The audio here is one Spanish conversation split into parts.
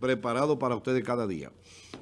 preparado para ustedes cada día.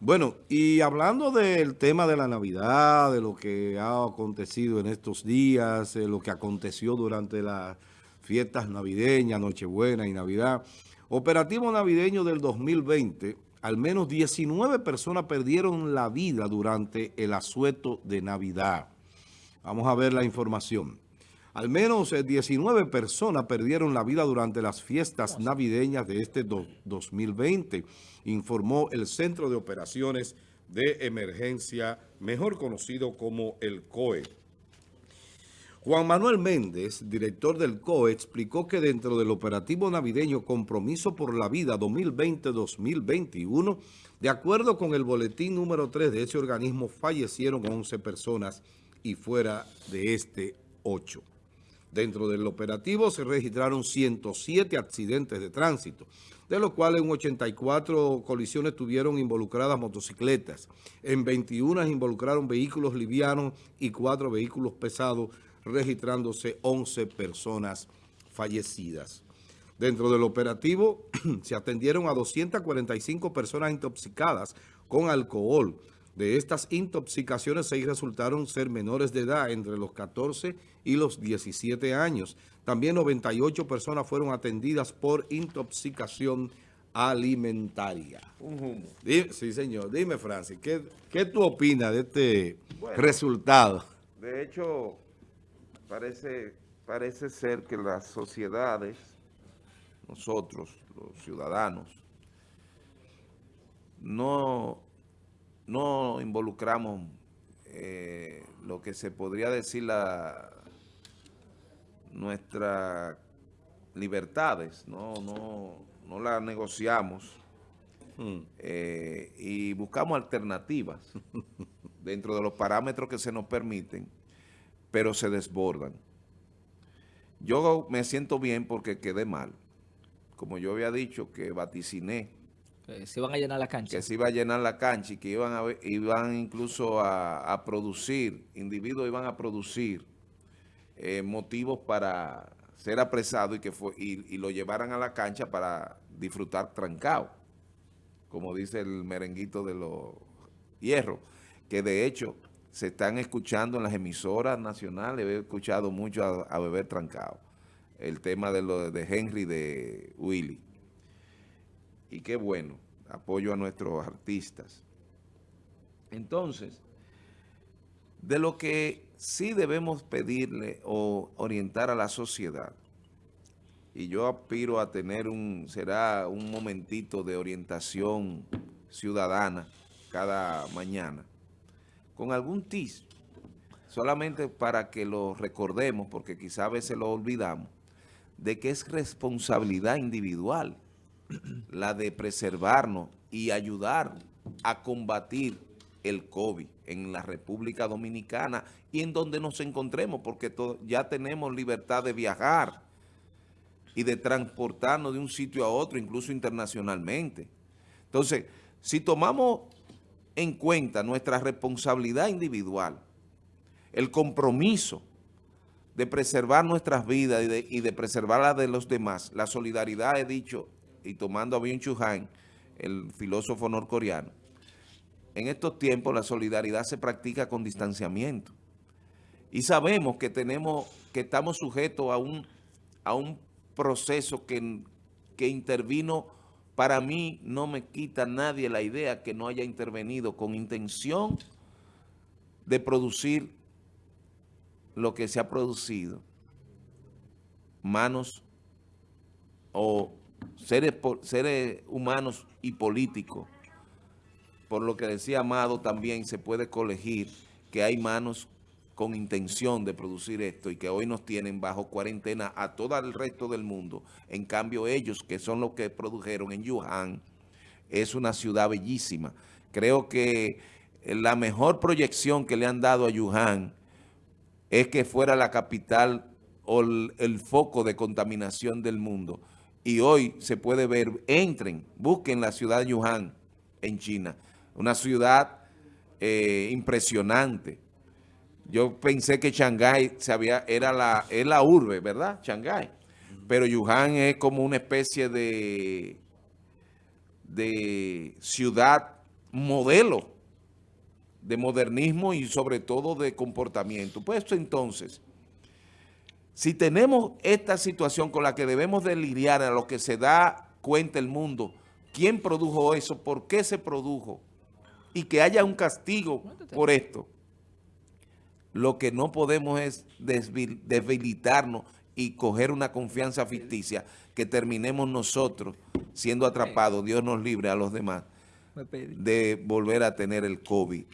Bueno, y hablando del tema de la Navidad, de lo que ha acontecido en estos días, lo que aconteció durante las fiestas navideñas, Nochebuena y Navidad, operativo navideño del 2020, al menos 19 personas perdieron la vida durante el asueto de Navidad. Vamos a ver la información. Al menos 19 eh, personas perdieron la vida durante las fiestas navideñas de este 2020, informó el Centro de Operaciones de Emergencia, mejor conocido como el COE. Juan Manuel Méndez, director del COE, explicó que dentro del operativo navideño Compromiso por la Vida 2020-2021, de acuerdo con el boletín número 3 de ese organismo, fallecieron 11 personas y fuera de este 8. Dentro del operativo se registraron 107 accidentes de tránsito, de los cuales en 84 colisiones tuvieron involucradas motocicletas. En 21 involucraron vehículos livianos y 4 vehículos pesados, registrándose 11 personas fallecidas. Dentro del operativo se atendieron a 245 personas intoxicadas con alcohol, de estas intoxicaciones, seis resultaron ser menores de edad entre los 14 y los 17 años. También 98 personas fueron atendidas por intoxicación alimentaria. Un sí, señor. Dime, Francis, ¿qué, qué tú opinas de este resultado? De hecho, parece, parece ser que las sociedades, nosotros, los ciudadanos, no no involucramos eh, lo que se podría decir la nuestras libertades, no, no, no las negociamos hmm. eh, y buscamos alternativas dentro de los parámetros que se nos permiten, pero se desbordan. Yo me siento bien porque quedé mal. Como yo había dicho que vaticiné que se iban a llenar la cancha. Que se iba a llenar la cancha y que iban, a, iban incluso a, producir, individuos iban a producir eh, motivos para ser apresados y que fue, y, lo llevaran a la cancha para disfrutar trancado, como dice el merenguito de los hierros, que de hecho se están escuchando en las emisoras nacionales, he escuchado mucho a, a beber trancado, el tema de, lo, de Henry de Willy y qué bueno, apoyo a nuestros artistas. Entonces, de lo que sí debemos pedirle o orientar a la sociedad, y yo aspiro a tener un, será un momentito de orientación ciudadana cada mañana, con algún tis, solamente para que lo recordemos, porque quizá a veces lo olvidamos, de que es responsabilidad individual la de preservarnos y ayudar a combatir el COVID en la República Dominicana y en donde nos encontremos, porque ya tenemos libertad de viajar y de transportarnos de un sitio a otro, incluso internacionalmente. Entonces, si tomamos en cuenta nuestra responsabilidad individual, el compromiso de preservar nuestras vidas y de, preservar la de los demás, la solidaridad, he dicho, y tomando a Byung-Chul Han, el filósofo norcoreano, en estos tiempos la solidaridad se practica con distanciamiento. Y sabemos que tenemos, que estamos sujetos a un, a un proceso que, que intervino, para mí no me quita nadie la idea que no haya intervenido con intención de producir lo que se ha producido, manos o seres, seres humanos y políticos, por lo que decía Amado también se puede colegir que hay manos con intención de producir esto y que hoy nos tienen bajo cuarentena a todo el resto del mundo. En cambio ellos, que son los que produjeron en Wuhan, es una ciudad bellísima. Creo que la mejor proyección que le han dado a Wuhan es que fuera la capital o el foco de contaminación del mundo y hoy se puede ver, entren, busquen la ciudad de Wuhan en China, una ciudad eh, impresionante. Yo pensé que Shanghái se era la, es la urbe, ¿verdad? Shanghái. Pero Wuhan es como una especie de, de ciudad modelo de modernismo y sobre todo de comportamiento. Pues entonces, si tenemos esta situación con la que debemos de lidiar a lo que se da cuenta el mundo, quién produjo eso, por qué se produjo, y que haya un castigo por esto, lo que no podemos es debilitarnos y coger una confianza ficticia que terminemos nosotros siendo atrapados, Dios nos libre a los demás, de volver a tener el COVID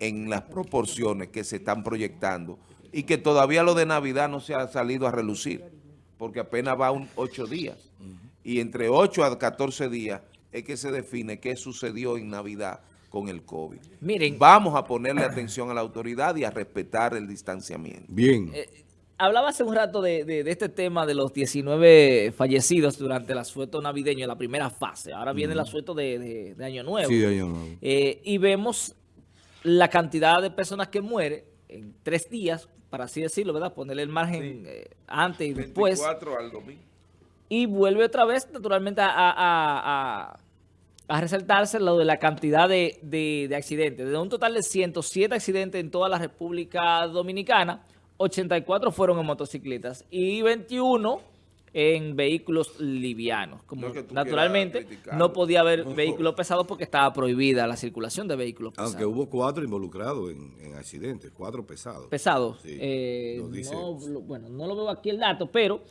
en las proporciones que se están proyectando y que todavía lo de Navidad no se ha salido a relucir, porque apenas va un ocho días. Y entre 8 a 14 días es que se define qué sucedió en Navidad con el COVID. Miren, Vamos a ponerle atención a la autoridad y a respetar el distanciamiento. Bien. Eh, hablaba hace un rato de, este tema de los 19 fallecidos durante el asueto navideño, la primera fase. Ahora viene el asueto de, Año Nuevo. Sí, de Año Nuevo. Eh, y vemos la cantidad de personas que mueren en tres días, para así decirlo, ¿verdad? Ponerle el margen eh, antes y después. 24 al domingo. Y vuelve otra vez, naturalmente, a, resaltarse lo de la cantidad de, de, accidentes. De un total de 107 accidentes en toda la República Dominicana, 84 fueron en motocicletas y 21 en vehículos livianos. Como naturalmente no podía haber vehículos pesados porque estaba prohibida la circulación de vehículos pesados. Aunque hubo cuatro involucrados en, accidentes, cuatro pesados. Pesados. Eh, bueno, no lo veo aquí el dato, pero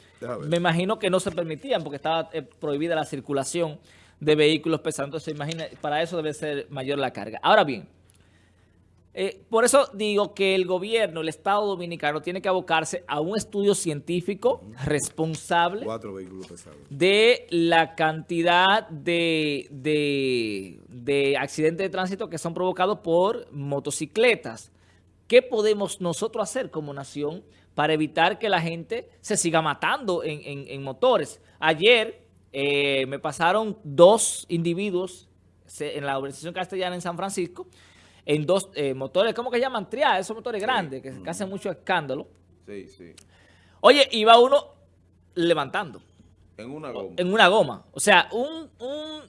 me imagino que no se permitían porque estaba eh, prohibida la circulación de vehículos pesados. Entonces, imagina, para eso debe ser mayor la carga. Ahora bien, eh, por eso digo que el gobierno, el Estado Dominicano, tiene que abocarse a un estudio científico responsable de la cantidad de, de, accidentes de tránsito que son provocados por motocicletas. ¿Qué podemos nosotros hacer como nación para evitar que la gente se siga matando en, motores? Ayer eh, me pasaron dos individuos en la organización castellana en San Francisco en dos eh, motores, ¿cómo que llaman? Triá, esos motores grandes que, hacen mucho escándalo. Sí, sí. Oye, iba uno levantando. En una goma. En una goma. O sea, un,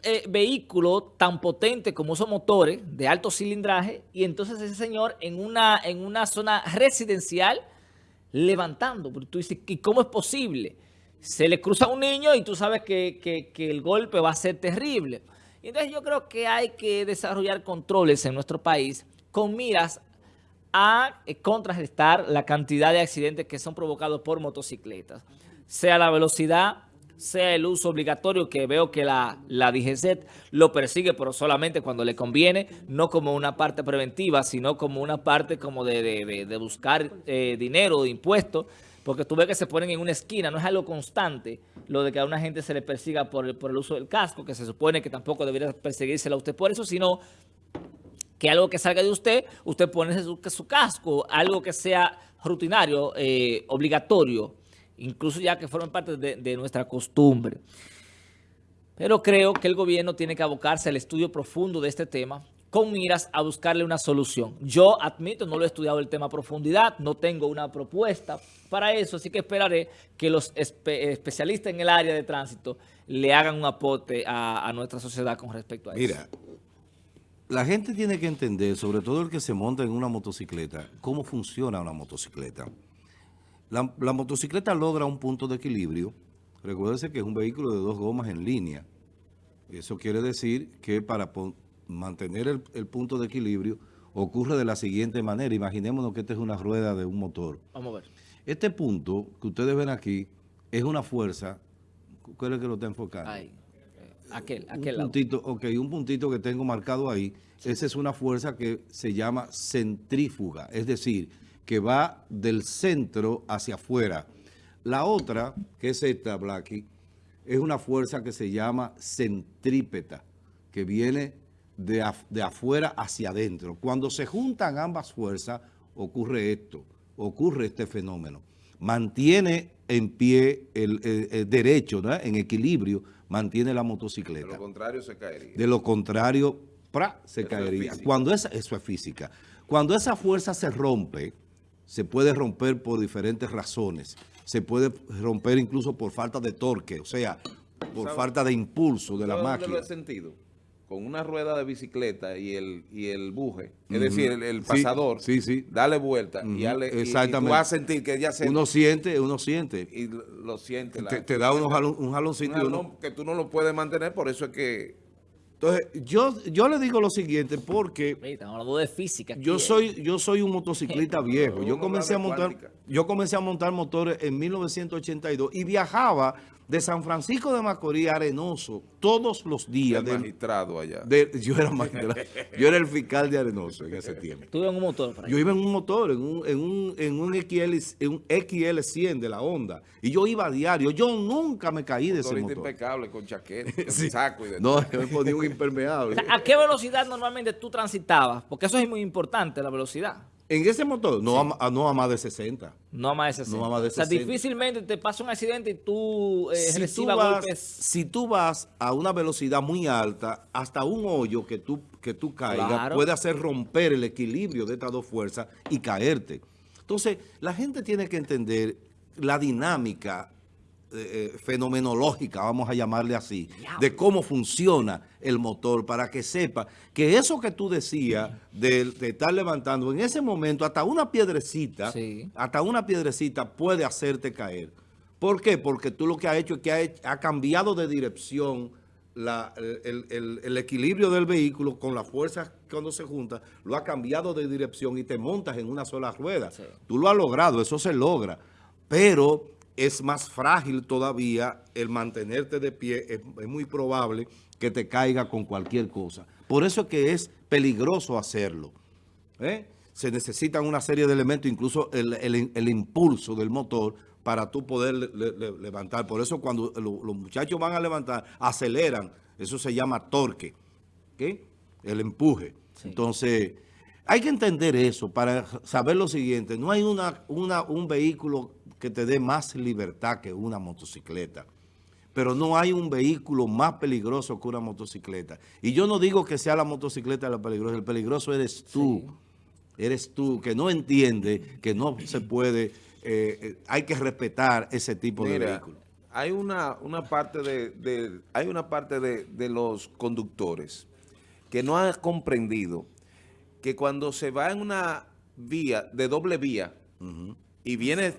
eh, vehículo tan potente como esos motores de alto cilindraje y entonces ese señor en una, en una zona residencial levantando. Porque tú dices, ¿y cómo es posible? Se le cruza un niño y tú sabes que, que el golpe va a ser terrible. Entonces yo creo que hay que desarrollar controles en nuestro país con miras a eh, contrarrestar la cantidad de accidentes que son provocados por motocicletas. Sea la velocidad, sea el uso obligatorio, que veo que la, la lo persigue, pero solamente cuando le conviene, no como una parte preventiva, sino como una parte como de, buscar eh, dinero, de impuestos, porque tú ves que se ponen en una esquina, no es algo constante lo de que a una gente se le persiga por el, por el uso del casco, que se supone que tampoco debería perseguírsela a usted por eso, sino que algo que salga de usted, usted pone su, su casco, algo que sea rutinario, eh, obligatorio, incluso ya que forme parte de, de nuestra costumbre. Pero creo que el gobierno tiene que abocarse al estudio profundo de este tema, con miras a buscarle una solución. Yo admito, no lo he estudiado el tema a profundidad, no tengo una propuesta para eso, así que esperaré que los especialistas en el área de tránsito le hagan un aporte a, nuestra sociedad con respecto a eso. Mira, la gente tiene que entender, sobre todo el que se monta en una motocicleta, cómo funciona una motocicleta. La, la motocicleta logra un punto de equilibrio. Recuérdese que es un vehículo de dos gomas en línea. Eso quiere decir que para mantener el, punto de equilibrio ocurre de la siguiente manera. Imaginémonos que esta es una rueda de un motor. Vamos a ver. Este punto que ustedes ven aquí es una fuerza. ¿Cuál es que lo está enfocando? Ahí. Eh, aquel, aquel un puntito, Ok, un puntito que tengo marcado ahí. Esa es una fuerza que se llama centrífuga. Es decir, que va del centro hacia afuera. La otra, que es esta, Blacky, es una fuerza que se llama centrípeta, que viene de, afuera hacia adentro. Cuando se juntan ambas fuerzas, ocurre esto, ocurre este fenómeno. Mantiene en pie el, derecho, en equilibrio, mantiene la motocicleta. De lo contrario se caería. De lo contrario, se caería. Cuando esa, eso es física. Cuando esa fuerza se rompe, se puede romper por diferentes razones. Se puede romper incluso por falta de torque, o sea, por falta de impulso de la máquina. sentido? con una rueda de bicicleta y el, y el buje, es decir, el, pasador, sí, sí, dale vuelta y, Exactamente. tú vas a sentir que ya se... Uno siente, uno siente. Y lo, siente. te, da unos un jaloncito. que tú no lo puedes mantener, por eso es que entonces, yo, yo le digo lo siguiente porque... Estamos hablando de física. Yo soy, yo soy un motociclista viejo. Yo comencé, a montar, yo comencé a montar motores en 1982 y viajaba de San Francisco de Macorís Arenoso todos los días. El magistrado allá. yo, era magistrado, yo era el fiscal de Arenoso en ese tiempo. ¿Tú ibas en un motor? Yo iba en un motor, en un, en un, en un, XL, en un XL100 de la Honda. Y yo iba a diario. Yo nunca me caí de ese motor. impecable, con chaqueta, con saco y de No, yo me ponía un impermeable. ¿A qué velocidad normalmente tú transitabas? Porque eso es muy importante, la velocidad. En ese motor, no, a, no a más de 60. No a más de 60. No a más de 60. O sea, difícilmente te pasa un accidente y tú eh, si recibas golpes. Si tú vas a una velocidad muy alta, hasta un hoyo que tú, que tú caigas puede hacer romper el equilibrio de estas dos fuerzas y caerte. Entonces, la gente tiene que entender la dinámica eh, fenomenológica, vamos a llamarle así, de cómo funciona el motor, para que sepa que eso que tú decías de, estar levantando, en ese momento hasta una piedrecita, hasta una piedrecita puede hacerte caer. ¿Por qué? Porque tú lo que has hecho es que ha, cambiado de dirección el, equilibrio del vehículo con la fuerza cuando se junta, lo ha cambiado de dirección y te montas en una sola rueda. Tú lo has logrado, eso se logra. Pero es más frágil todavía el mantenerte de pie, es, muy probable que te caiga con cualquier cosa. Por eso es que es peligroso hacerlo. ¿eh? Se necesitan una serie de elementos, incluso el, impulso del motor para tú poder levantar. Por eso cuando los muchachos van a levantar, aceleran. Eso se llama torque, el empuje. Entonces, hay que entender eso para saber lo siguiente. No hay una, una, un vehículo que te dé más libertad que una motocicleta. Pero no hay un vehículo más peligroso que una motocicleta. Y yo no digo que sea la motocicleta la peligrosa, el peligroso eres tú. Eres tú, que no entiende que no se puede, eh, eh, hay que respetar ese tipo de vehículo. Hay una, una parte, de, hay una parte de, los conductores que no han comprendido que cuando se va en una vía de doble vía y viene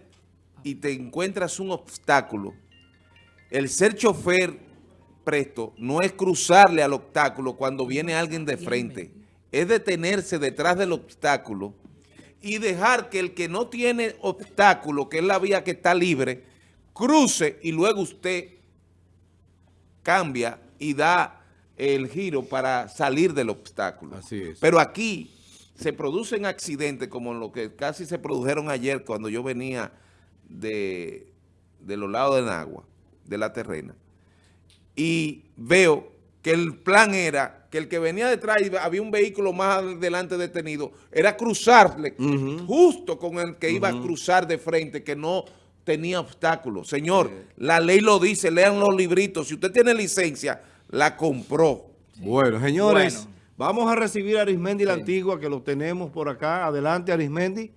y te encuentras un obstáculo, el ser chofer presto no es cruzarle al obstáculo cuando viene alguien de frente, es detenerse detrás del obstáculo y dejar que el que no tiene obstáculo, que es la vía que está libre, cruce y luego usted cambia y da el giro para salir del obstáculo. Así es. Pero aquí se producen accidentes como lo que casi se produjeron ayer cuando yo venía de, los lados de Nagua, de la terrena, y veo que el plan era que el que venía detrás y había un vehículo más adelante detenido, era cruzarle justo con el que iba a cruzar de frente, que no tenía obstáculos. Señor, la ley lo dice, lean los libritos. Si usted tiene licencia, la compró. Bueno, señores, vamos a recibir a Arismendi la Antigua, que lo tenemos por acá. Adelante, Arismendi.